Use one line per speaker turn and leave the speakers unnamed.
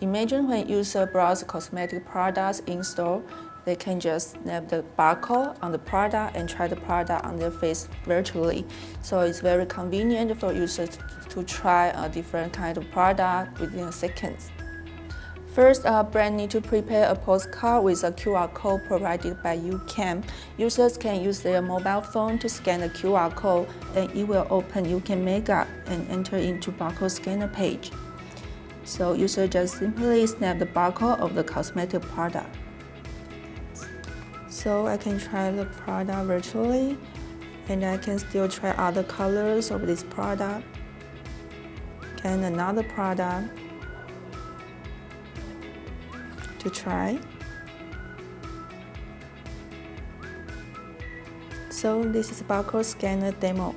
Imagine when user browse cosmetic products in store, they can just snap the barcode on the product and try the product on their face virtually. So it's very convenient for users to try a different kind of product within seconds. First, a brand need to prepare a postcard with a QR code provided by YouCam. Users can use their mobile phone to scan the QR code and it will open YouCam Makeup and enter into barcode scanner page. So user just simply snap the barcode of the cosmetic product. So I can try the product virtually and I can still try other colors of this product and another product to try. So this is barcode scanner demo.